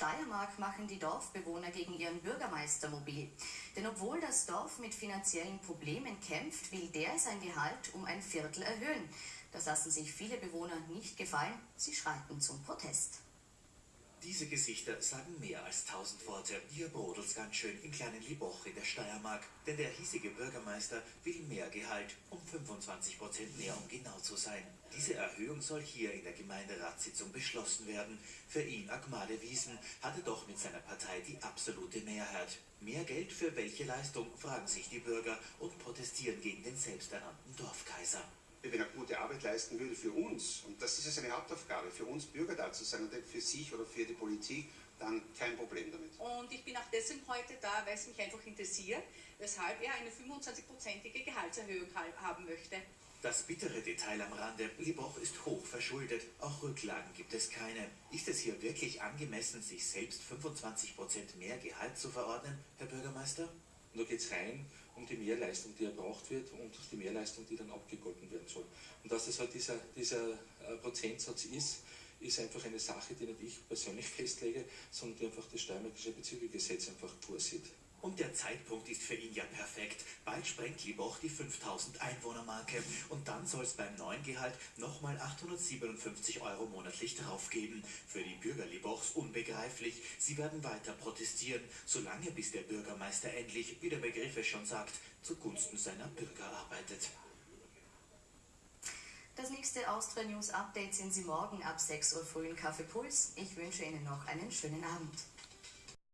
Steiermark machen die Dorfbewohner gegen ihren Bürgermeister mobil. Denn obwohl das Dorf mit finanziellen Problemen kämpft, will der sein Gehalt um ein Viertel erhöhen. Das lassen sich viele Bewohner nicht gefallen. Sie schreiten zum Protest. Diese Gesichter sagen mehr als tausend Worte. Hier brodelt's ganz schön im kleinen Liboch in der Steiermark. Denn der hiesige Bürgermeister will mehr Gehalt, um 25 Prozent mehr, um genau zu sein. Diese Erhöhung soll hier in der Gemeinderatssitzung beschlossen werden. Für ihn, Agmade Wiesen, hatte doch mit seiner Partei die absolute Mehrheit. Mehr Geld für welche Leistung, fragen sich die Bürger und protestieren gegen den selbsternannten Dorfkaiser. Wenn er gute Arbeit leisten würde für uns, und das ist ja seine Hauptaufgabe, für uns Bürger da zu sein und nicht für sich oder für die Politik, dann kein Problem damit. Und ich bin auch deswegen heute da, weil es mich einfach interessiert, weshalb er eine 25-prozentige Gehaltserhöhung haben möchte. Das bittere Detail am Rande, Liboch ist hoch verschuldet, auch Rücklagen gibt es keine. Ist es hier wirklich angemessen, sich selbst 25% mehr Gehalt zu verordnen, Herr Bürgermeister? Und da geht es rein um die Mehrleistung, die erbraucht wird und die Mehrleistung, die dann abgegolten werden soll. Und dass es halt dieser, dieser äh, Prozentsatz ist, ist einfach eine Sache, die nicht ich persönlich festlege, sondern die einfach das Steiermärkische Bezügegesetz einfach vorsieht. Und der Zeitpunkt ist für ihn ja perfekt. Bald sprengt Liboch die 5000 Einwohnermarke. Und dann soll es beim neuen Gehalt nochmal 857 Euro monatlich draufgeben. Für die Bürger Libochs unbegreiflich. Sie werden weiter protestieren, solange bis der Bürgermeister endlich, wie der Begriff es schon sagt, zugunsten seiner Bürger arbeitet. Das nächste Austria News Update sehen Sie morgen ab 6 Uhr früh in Kaffee Puls. Ich wünsche Ihnen noch einen schönen Abend.